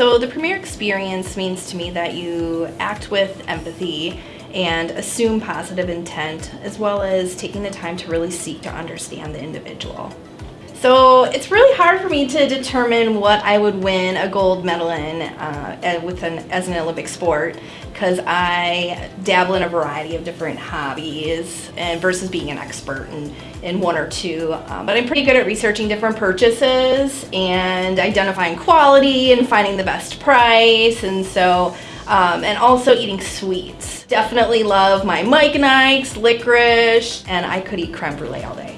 So the Premier experience means to me that you act with empathy and assume positive intent, as well as taking the time to really seek to understand the individual. So it's really hard for me to determine what I would win a gold medal in uh, with an, as an Olympic sport because I dabble in a variety of different hobbies and versus being an expert in, in one or two. Uh, but I'm pretty good at researching different purchases and identifying quality and finding the best price and so um, and also eating sweets. Definitely love my Mike and Ike's, licorice, and I could eat creme brulee all day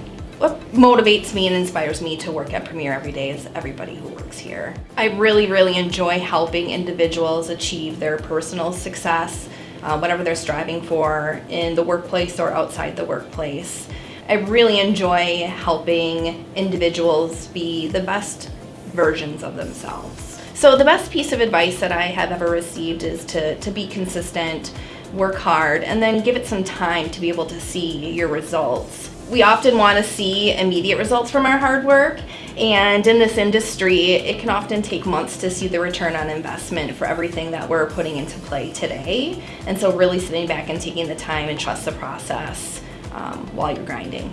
what motivates me and inspires me to work at Premier every day is everybody who works here. I really, really enjoy helping individuals achieve their personal success, uh, whatever they're striving for in the workplace or outside the workplace. I really enjoy helping individuals be the best versions of themselves. So the best piece of advice that I have ever received is to, to be consistent, work hard, and then give it some time to be able to see your results we often want to see immediate results from our hard work and in this industry it can often take months to see the return on investment for everything that we're putting into play today and so really sitting back and taking the time and trust the process um, while you're grinding.